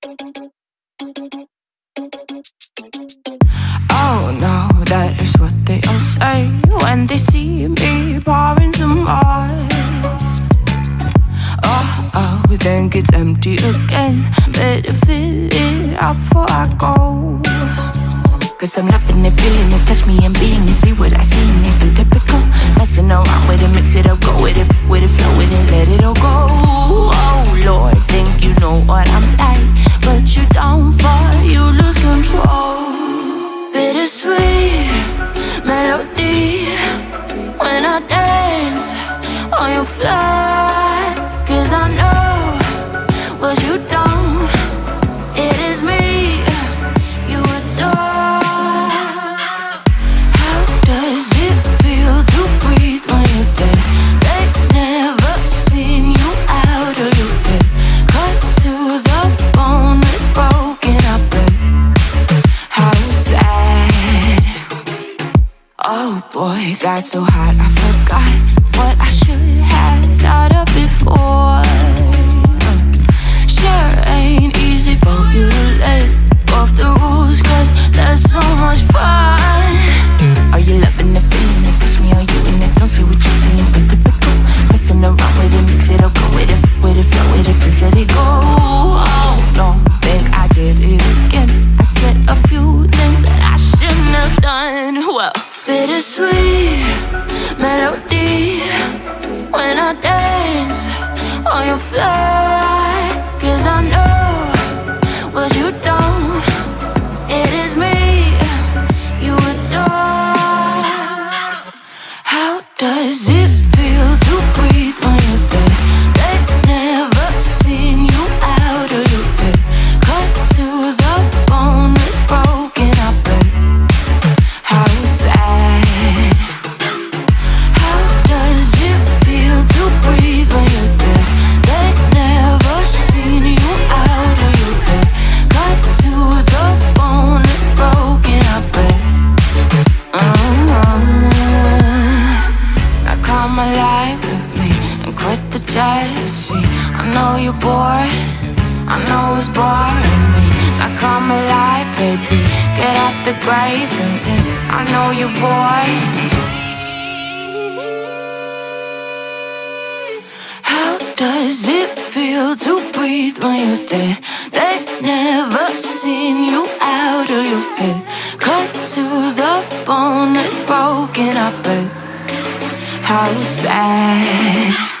Oh no, that is what they all say when they see me pouring some more. Oh, oh, then gets empty again. Better fill it up before I go. Cause I'm loving it, feeling it, touch me and being it, see what I see in. I'm typical, messing around with it, mix it up, go with it, with it, flow with it, fly. Cause I know what you don't, it is me you adore. How does it feel to breathe when you're dead? They've never seen you out of your head. Cut to the bone, it's broken up. How sad. Oh boy, got so hot I forgot what I should thought of before. Fly. Come with me and quit the jealousy. I know you're bored, I know it's boring me. Now come alive, baby, get out the grave and then I know you're bored. How does it feel to breathe when you're dead? They never seen you out of your head. Cut to the bone, it's broken up. But how sad?